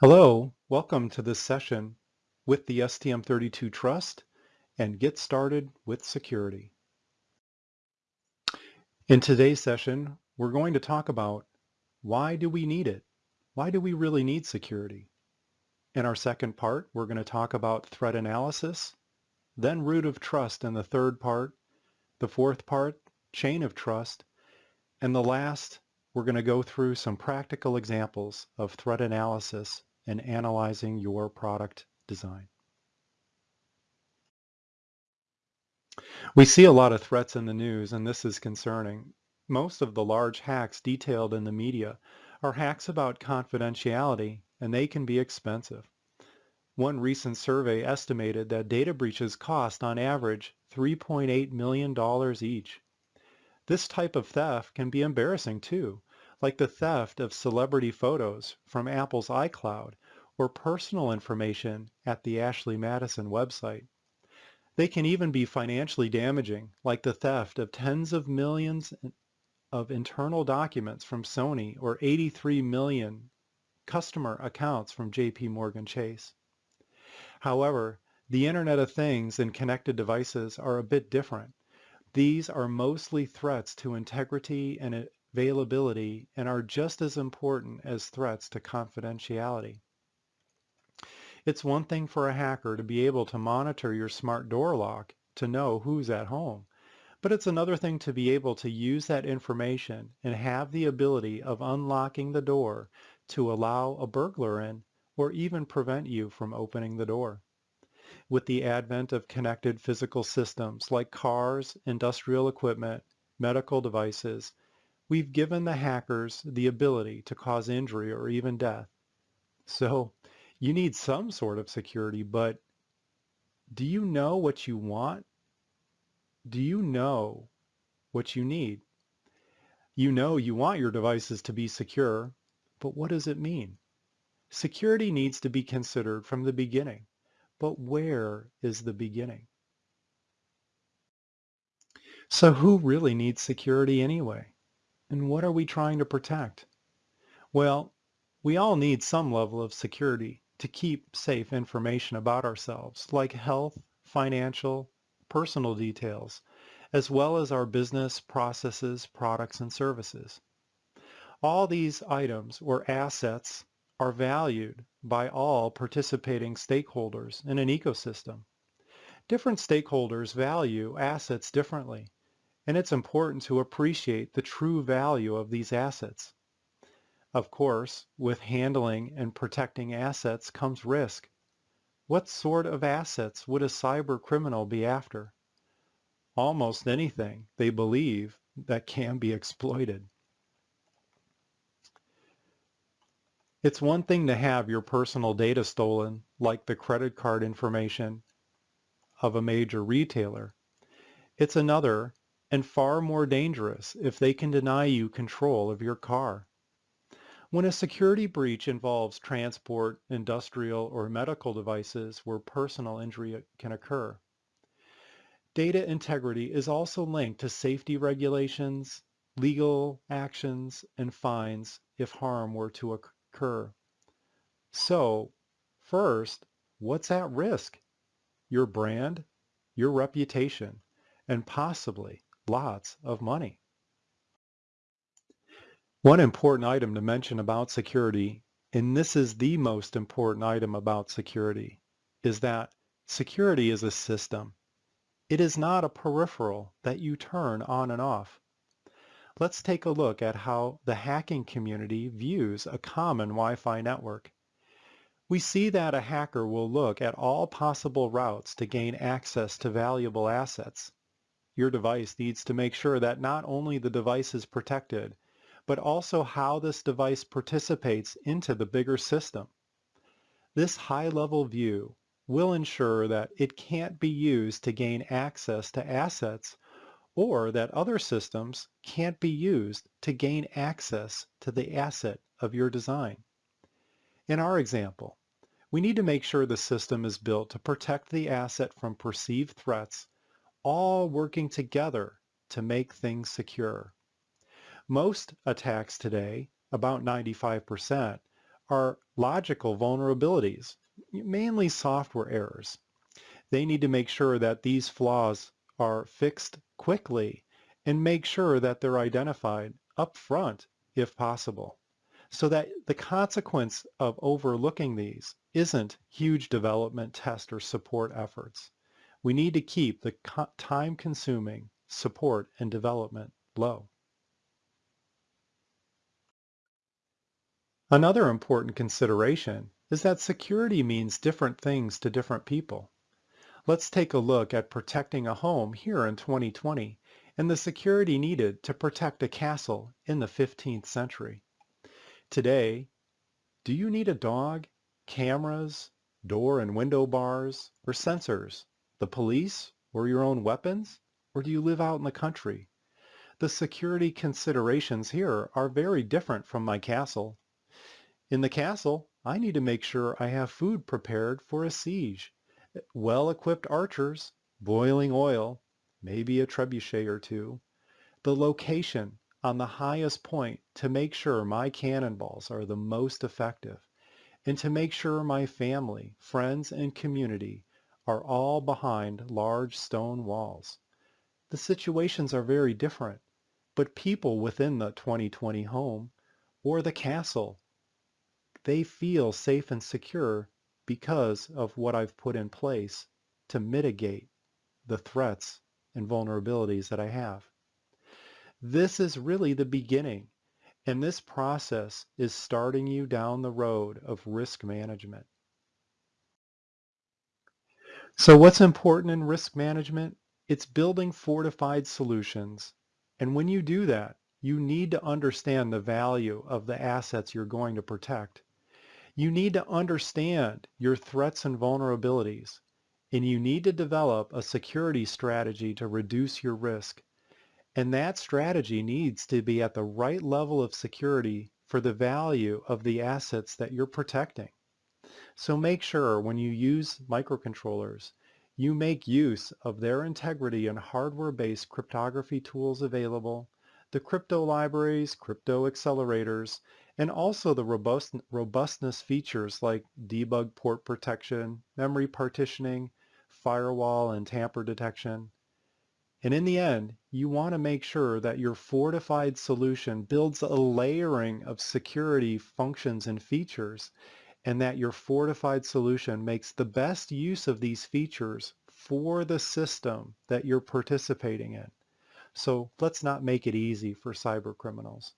Hello, welcome to this session with the STM32 Trust and Get Started with Security. In today's session, we're going to talk about why do we need it? Why do we really need security? In our second part, we're going to talk about threat analysis, then root of trust in the third part, the fourth part, chain of trust, and the last, we're going to go through some practical examples of threat analysis and analyzing your product design. We see a lot of threats in the news, and this is concerning. Most of the large hacks detailed in the media are hacks about confidentiality, and they can be expensive. One recent survey estimated that data breaches cost on average $3.8 million each. This type of theft can be embarrassing too, like the theft of celebrity photos from Apple's iCloud or personal information at the Ashley Madison website. They can even be financially damaging, like the theft of tens of millions of internal documents from Sony or 83 million customer accounts from JP Morgan Chase. However, the Internet of Things and connected devices are a bit different. These are mostly threats to integrity and availability and are just as important as threats to confidentiality. It's one thing for a hacker to be able to monitor your smart door lock to know who's at home, but it's another thing to be able to use that information and have the ability of unlocking the door to allow a burglar in or even prevent you from opening the door. With the advent of connected physical systems like cars, industrial equipment, medical devices, we've given the hackers the ability to cause injury or even death. So you need some sort of security, but do you know what you want? Do you know what you need? You know you want your devices to be secure, but what does it mean? Security needs to be considered from the beginning, but where is the beginning? So who really needs security anyway? And what are we trying to protect? Well, we all need some level of security to keep safe information about ourselves, like health, financial, personal details, as well as our business processes, products, and services. All these items or assets are valued by all participating stakeholders in an ecosystem. Different stakeholders value assets differently, and it's important to appreciate the true value of these assets. Of course, with handling and protecting assets comes risk. What sort of assets would a cyber criminal be after? Almost anything they believe that can be exploited. It's one thing to have your personal data stolen, like the credit card information of a major retailer. It's another and far more dangerous if they can deny you control of your car. When a security breach involves transport, industrial, or medical devices where personal injury uh, can occur. Data integrity is also linked to safety regulations, legal actions, and fines if harm were to occur. So, first, what's at risk? Your brand, your reputation, and possibly lots of money. One important item to mention about security, and this is the most important item about security, is that security is a system. It is not a peripheral that you turn on and off. Let's take a look at how the hacking community views a common Wi-Fi network. We see that a hacker will look at all possible routes to gain access to valuable assets your device needs to make sure that not only the device is protected, but also how this device participates into the bigger system. This high-level view will ensure that it can't be used to gain access to assets or that other systems can't be used to gain access to the asset of your design. In our example, we need to make sure the system is built to protect the asset from perceived threats all working together to make things secure. Most attacks today, about 95%, are logical vulnerabilities, mainly software errors. They need to make sure that these flaws are fixed quickly and make sure that they're identified up front if possible so that the consequence of overlooking these isn't huge development test or support efforts. We need to keep the time-consuming support and development low. Another important consideration is that security means different things to different people. Let's take a look at protecting a home here in 2020 and the security needed to protect a castle in the 15th century. Today, do you need a dog, cameras, door and window bars, or sensors, the police, or your own weapons? Or do you live out in the country? The security considerations here are very different from my castle. In the castle, I need to make sure I have food prepared for a siege, well-equipped archers, boiling oil, maybe a trebuchet or two, the location on the highest point to make sure my cannonballs are the most effective, and to make sure my family, friends, and community are all behind large stone walls. The situations are very different, but people within the 2020 home or the castle they feel safe and secure because of what I've put in place to mitigate the threats and vulnerabilities that I have. This is really the beginning, and this process is starting you down the road of risk management. So what's important in risk management? It's building fortified solutions. And when you do that, you need to understand the value of the assets you're going to protect. You need to understand your threats and vulnerabilities, and you need to develop a security strategy to reduce your risk. And that strategy needs to be at the right level of security for the value of the assets that you're protecting. So make sure when you use microcontrollers, you make use of their integrity and hardware-based cryptography tools available, the crypto libraries, crypto accelerators, and also the robust, robustness features like debug port protection, memory partitioning, firewall and tamper detection. And in the end, you want to make sure that your fortified solution builds a layering of security functions and features and that your fortified solution makes the best use of these features for the system that you're participating in. So let's not make it easy for cyber criminals.